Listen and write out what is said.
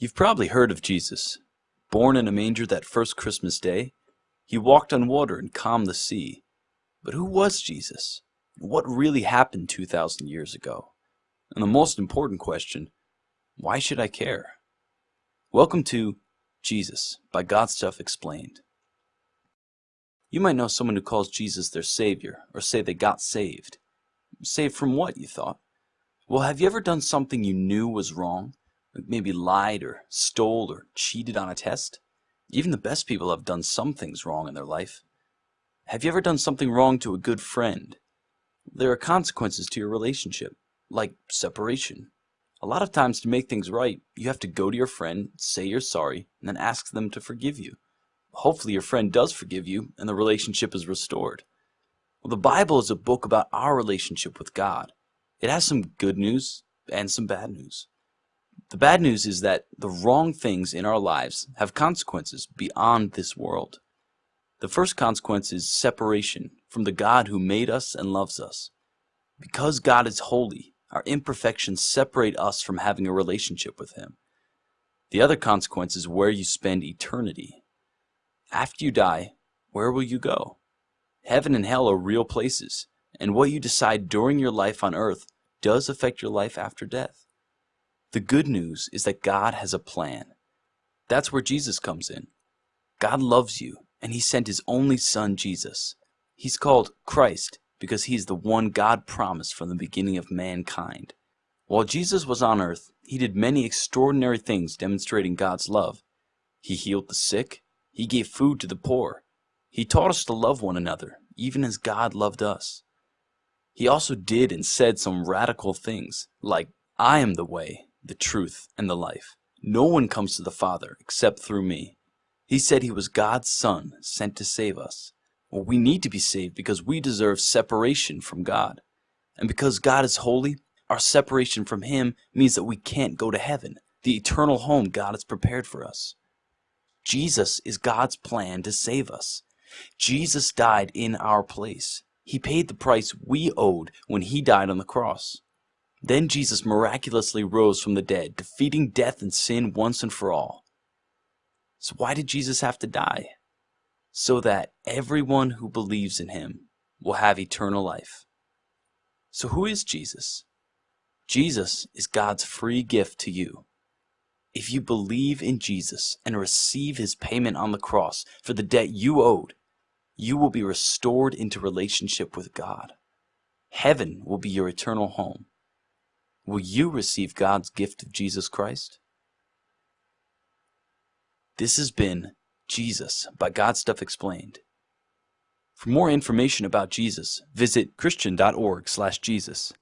You've probably heard of Jesus. Born in a manger that first Christmas day, he walked on water and calmed the sea. But who was Jesus? What really happened 2,000 years ago? And the most important question, why should I care? Welcome to Jesus by God Stuff Explained. You might know someone who calls Jesus their Savior, or say they got saved. Saved from what, you thought? Well, have you ever done something you knew was wrong? Maybe lied or stole or cheated on a test? Even the best people have done some things wrong in their life. Have you ever done something wrong to a good friend? There are consequences to your relationship, like separation. A lot of times to make things right, you have to go to your friend, say you're sorry, and then ask them to forgive you. Hopefully your friend does forgive you and the relationship is restored. Well, the Bible is a book about our relationship with God. It has some good news and some bad news. The bad news is that the wrong things in our lives have consequences beyond this world. The first consequence is separation from the God who made us and loves us. Because God is holy, our imperfections separate us from having a relationship with Him. The other consequence is where you spend eternity. After you die, where will you go? Heaven and hell are real places, and what you decide during your life on earth does affect your life after death. The good news is that God has a plan. That's where Jesus comes in. God loves you, and He sent His only Son, Jesus. He's called Christ because He is the one God promised from the beginning of mankind. While Jesus was on earth, He did many extraordinary things demonstrating God's love. He healed the sick. He gave food to the poor. He taught us to love one another, even as God loved us. He also did and said some radical things, like, I am the way, the truth, and the life. No one comes to the Father except through me. He said he was God's Son, sent to save us. Well, we need to be saved because we deserve separation from God. And because God is holy, our separation from Him means that we can't go to heaven, the eternal home God has prepared for us. Jesus is God's plan to save us. Jesus died in our place. He paid the price we owed when he died on the cross. Then Jesus miraculously rose from the dead, defeating death and sin once and for all. So why did Jesus have to die? So that everyone who believes in him will have eternal life. So who is Jesus? Jesus is God's free gift to you. If you believe in Jesus and receive his payment on the cross for the debt you owed, you will be restored into relationship with God. Heaven will be your eternal home. Will you receive God's gift of Jesus Christ? This has been Jesus by God Stuff Explained. For more information about Jesus, visit christian.org/jesus.